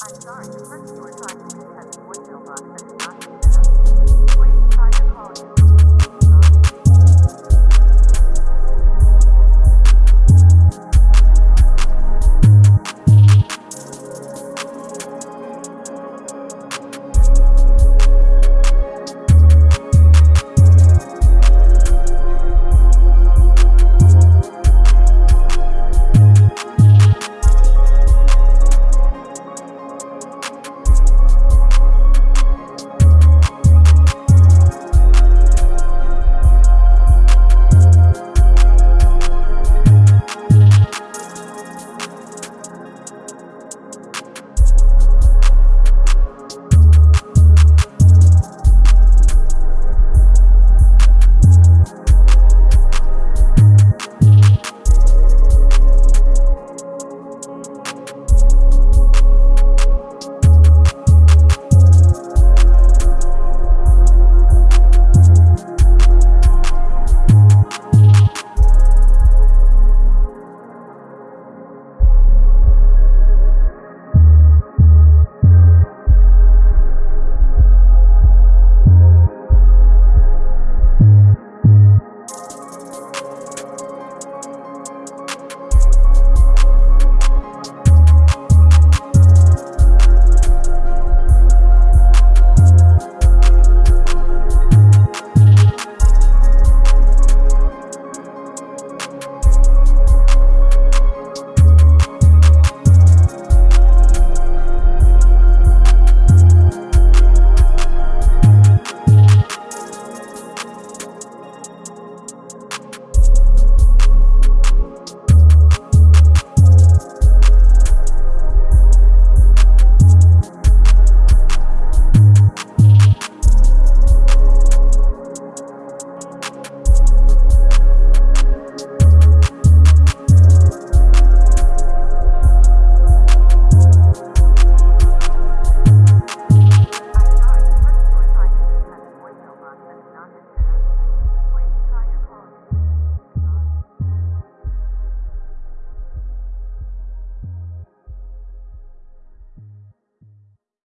I'm sorry, the person you are trying to